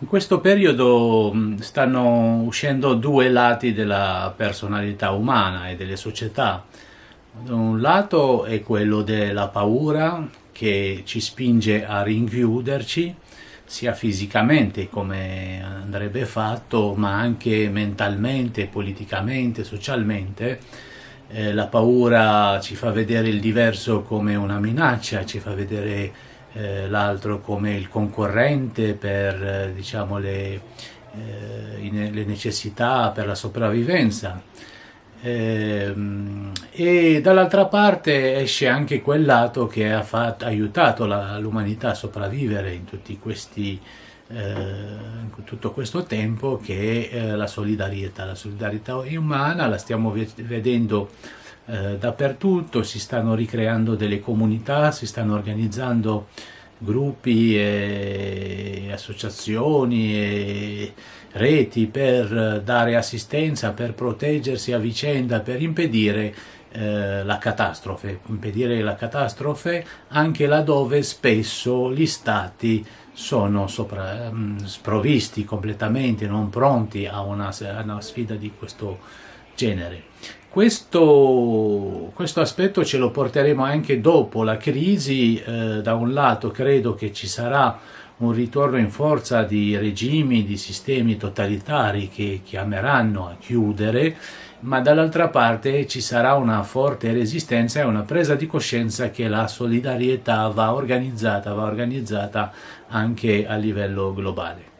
In questo periodo stanno uscendo due lati della personalità umana e delle società. Da un lato è quello della paura che ci spinge a rinchiuderci, sia fisicamente come andrebbe fatto, ma anche mentalmente, politicamente, socialmente. Eh, la paura ci fa vedere il diverso come una minaccia, ci fa vedere eh, l'altro come il concorrente per eh, diciamo, le, eh, le, necessità, per la sopravvivenza. Ehm, e dall'altra parte esce anche quel lato che ha fatto, aiutato l'umanità a sopravvivere in, questi, eh, tutto questo tempo che è eh, la solidarietà. La solidarietà umana la stiamo vedendo eh, dappertutto, si stanno ricreando delle comunità, si stanno organizzando gruppi e associazioni e reti per dare assistenza, per proteggersi a vicenda, per impedire eh, la catastrofe, impedire la catastrofe anche laddove spesso gli stati sono sopra, mh, mm, sprovvisti completamente, non pronti a una, a una sfida di questo genere. Questo, questo, aspetto ce lo porteremo anche dopo la crisi, eh, da un lato credo che ci sarà un ritorno in forza di regimi, di sistemi totalitari che chiameranno a chiudere, ma dall'altra parte ci sarà una forte resistenza e una presa di coscienza che la solidarietà va organizzata, va organizzata anche a livello globale.